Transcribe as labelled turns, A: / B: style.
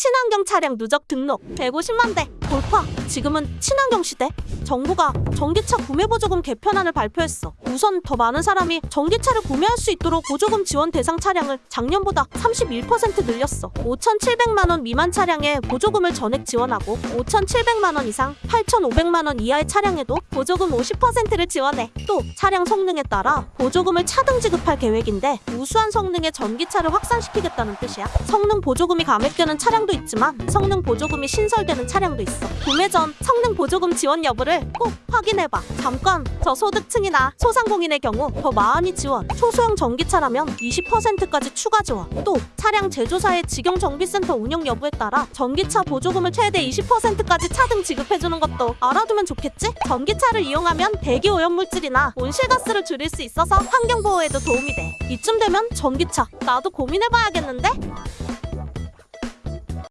A: 친환경 차량 누적 등록 150만 대 돌파. 지금은 친환경 시대. 정부가 전기차 구매 보조금 개편안을 발표했어. 우선 더 많은 사람이 전기차를 구매할 수 있도록 보조금 지원 대상 차량을 작년보다 31% 늘렸어. 5,700만 원 미만 차량에 보조금을 전액 지원하고 5,700만 원 이상, 8,500만 원 이하의 차량에도 보조금 50%를 지원해. 또 차량 성능에 따라 보조금을 차등 지급할 계획인데 우수한 성능의 전기차를 확산시키겠다는 뜻이야. 성능 보조금이 감액되는 차량도 있지만 성능 보조금이 신설되는 차량도 있어. 구매 전 성능 보조금 지원 여부를 꼭 확인해봐. 잠깐 저소득층이나 소상공인의 경우 더 많이 지원. 초소형 전기차라면 20%까지 추가 지원. 또 차량 제조사의 직영 정비센터 운영 여부에 따라 전기차 보조금을 최대 20%까지 차등 지급해주는 것도 알아두면 좋겠지? 전기차를 이용하면 대기 오염물질이나 온실가스를 줄일 수 있어서 환경 보호에도 도움이 돼. 이쯤 되면 전기차 나도 고민해봐야겠는데?